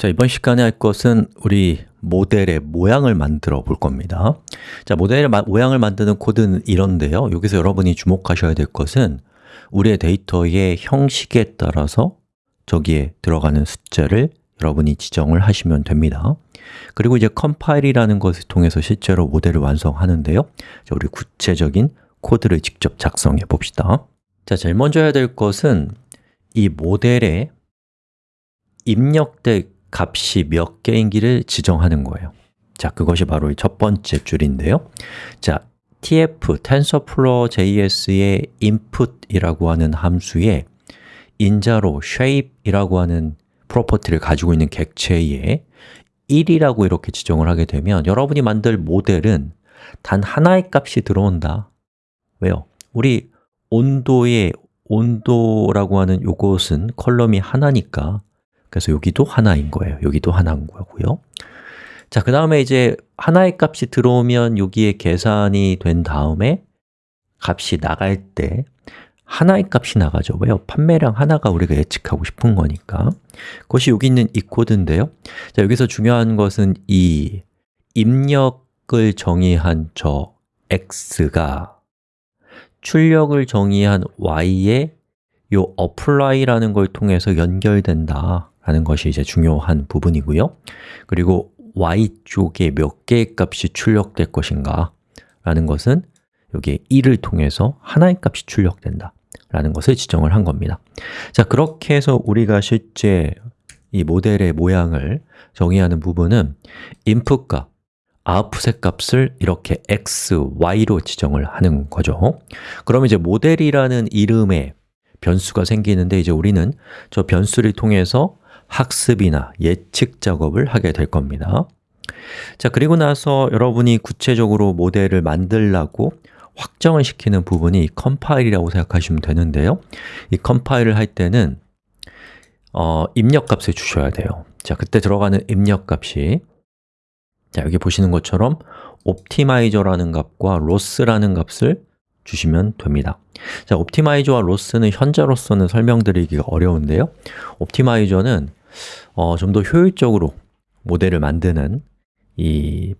자, 이번 시간에 할 것은 우리 모델의 모양을 만들어 볼 겁니다. 자, 모델의 마, 모양을 만드는 코드는 이런데요. 여기서 여러분이 주목하셔야 될 것은 우리의 데이터의 형식에 따라서 저기에 들어가는 숫자를 여러분이 지정을 하시면 됩니다. 그리고 이제 컴파일이라는 것을 통해서 실제로 모델을 완성하는데요. 자, 우리 구체적인 코드를 직접 작성해 봅시다. 자, 제일 먼저 해야 될 것은 이 모델에 입력될 값이 몇 개인기를 지정하는 거예요. 자, 그것이 바로 첫 번째 줄인데요. 자, tf, TensorFlow JS의 input이라고 하는 함수에 인자로 shape이라고 하는 프로퍼티를 가지고 있는 객체에 1이라고 이렇게 지정을 하게 되면 여러분이 만들 모델은 단 하나의 값이 들어온다. 왜요? 우리 온도의 온도라고 하는 요것은 컬럼이 하나니까 그래서 여기도 하나인 거예요. 여기도 하나인 거고요. 자, 그 다음에 이제 하나의 값이 들어오면 여기에 계산이 된 다음에 값이 나갈 때 하나의 값이 나가죠. 왜요? 판매량 하나가 우리가 예측하고 싶은 거니까. 그것이 여기 있는 이 코드인데요. 자, 여기서 중요한 것은 이 입력을 정의한 저 x가 출력을 정의한 y에 요 apply라는 걸 통해서 연결된다 라는 것이 이제 중요한 부분이고요. 그리고 y쪽에 몇 개의 값이 출력될 것인가 라는 것은 여기에 1을 통해서 하나의 값이 출력된다 라는 것을 지정을 한 겁니다. 자, 그렇게 해서 우리가 실제 이 모델의 모양을 정의하는 부분은 input과 output의 값을 이렇게 x, y로 지정을 하는 거죠. 그럼 이제 모델이라는 이름에 변수가 생기는데 이제 우리는 저 변수를 통해서 학습이나 예측 작업을 하게 될 겁니다. 자, 그리고 나서 여러분이 구체적으로 모델을 만들라고 확정을 시키는 부분이 컴파일이라고 생각하시면 되는데요. 이 컴파일을 할 때는 어, 입력값을 주셔야 돼요. 자, 그때 들어가는 입력값이. 자, 여기 보시는 것처럼 옵티마이저라는 값과 로스라는 값을 주시면 됩니다. 자, 옵티마이저와 로스는 현재로서는 설명드리기가 어려운데요. 옵티마이저는 어, 좀 더 효율적으로 모델을 만드는 이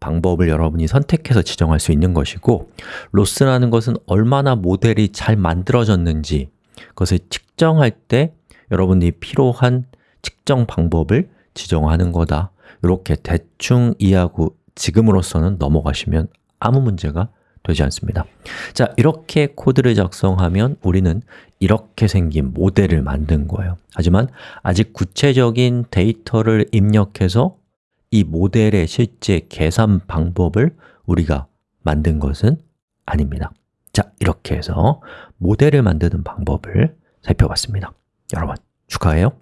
방법을 여러분이 선택해서 지정할 수 있는 것이고 로스라는 것은 얼마나 모델이 잘 만들어졌는지 그것을 측정할 때 여러분이 필요한 측정 방법을 지정하는 거다. 이렇게 대충 이해하고 지금으로서는 넘어가시면 아무 문제가 되지 않습니다. 자, 이렇게 코드를 작성하면 우리는 이렇게 생긴 모델을 만든 거예요. 하지만 아직 구체적인 데이터를 입력해서 이 모델의 실제 계산 방법을 우리가 만든 것은 아닙니다. 자, 이렇게 해서 모델을 만드는 방법을 살펴봤습니다. 여러분, 축하해요